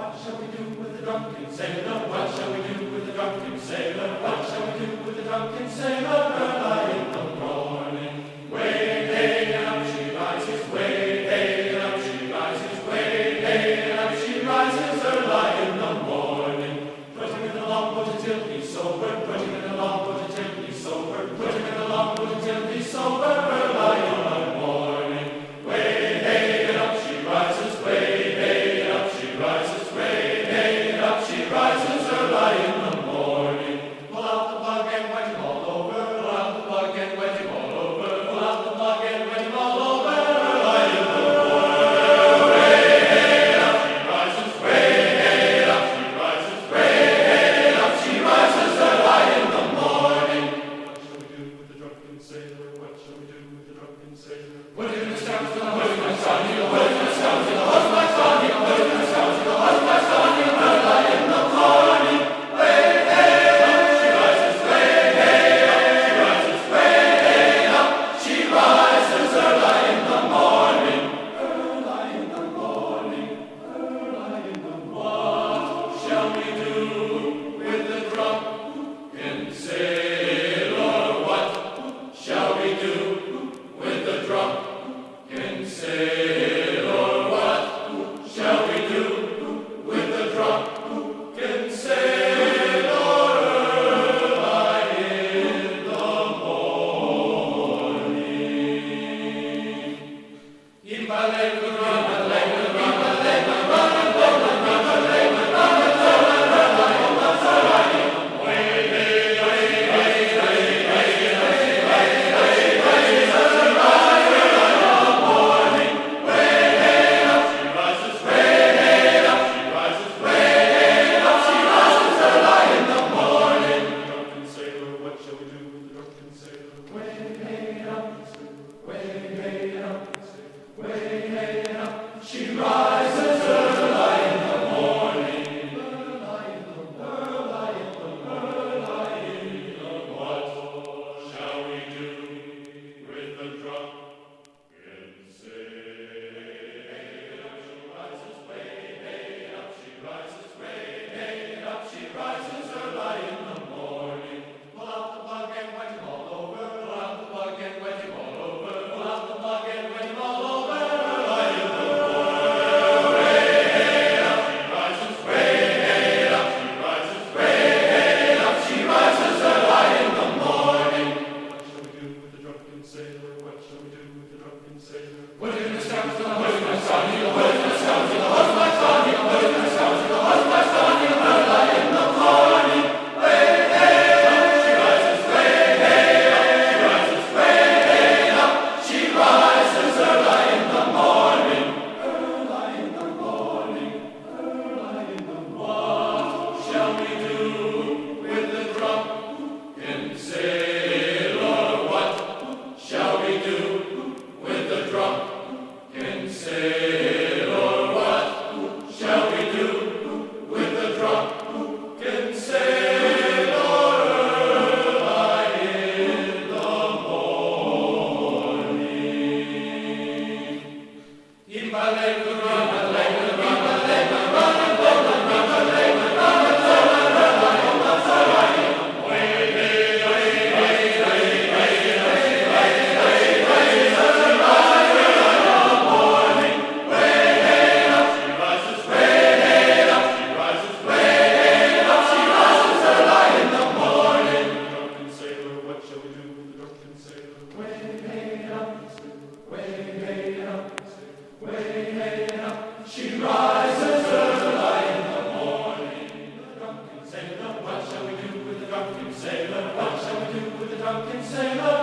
What shall we do with the drunken sailor? What shall we do with the drunken sailor? What shall we do with the drunken sailor? Early in the morning. Imbalelu Sing